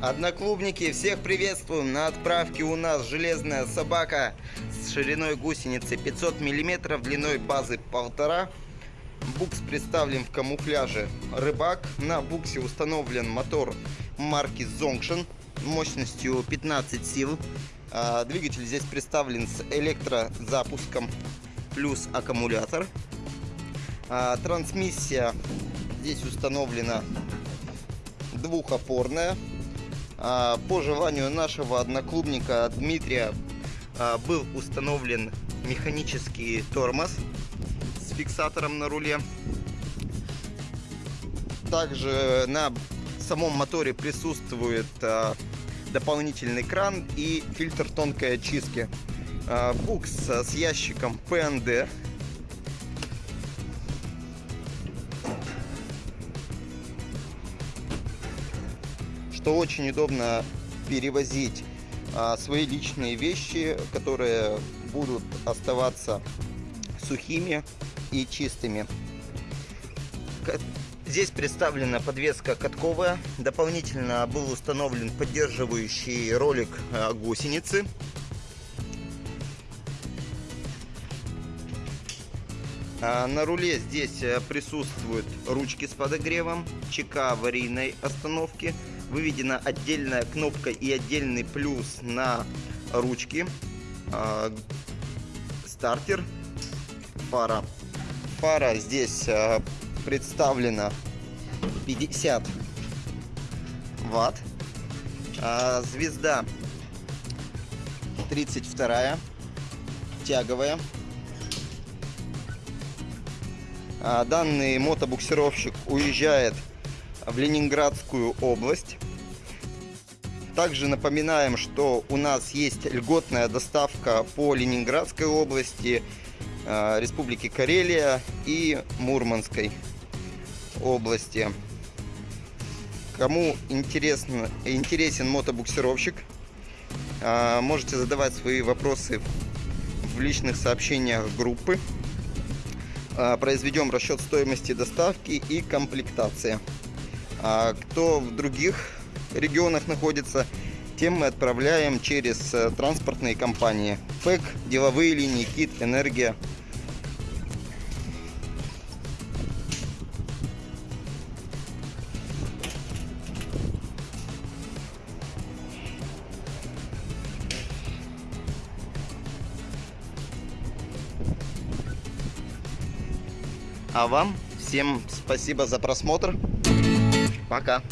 Одноклубники, всех приветствуем! На отправке у нас железная собака с шириной гусеницы 500 мм, длиной базы 1,5 Букс представлен в камуфляже рыбак. На буксе установлен мотор марки Zonction мощностью 15 сил. А, двигатель здесь представлен с электрозапуском плюс аккумулятор. А, трансмиссия здесь установлена двухопорная по желанию нашего одноклубника Дмитрия а, был установлен механический тормоз с фиксатором на руле. Также на самом моторе присутствует а, дополнительный кран и фильтр тонкой очистки. Букс с ящиком ПНД что очень удобно перевозить а, свои личные вещи, которые будут оставаться сухими и чистыми. Здесь представлена подвеска катковая. Дополнительно был установлен поддерживающий ролик а, гусеницы. А, на руле здесь присутствуют ручки с подогревом, ЧК аварийной остановки, выведена отдельная кнопка и отдельный плюс на ручки. А, стартер, фара. Фара здесь а, представлена 50 ватт. А, звезда 32 тяговая. Данный мотобуксировщик уезжает в Ленинградскую область. Также напоминаем, что у нас есть льготная доставка по Ленинградской области, э, Республике Карелия и Мурманской области. Кому интересно, интересен мотобуксировщик, э, можете задавать свои вопросы в личных сообщениях группы. Э, произведем расчет стоимости доставки и комплектации. А кто в других регионах находится, тем мы отправляем через э, транспортные компании. ФЭК, деловые линии, КИТ, Энергия. А вам всем спасибо за просмотр. Пока.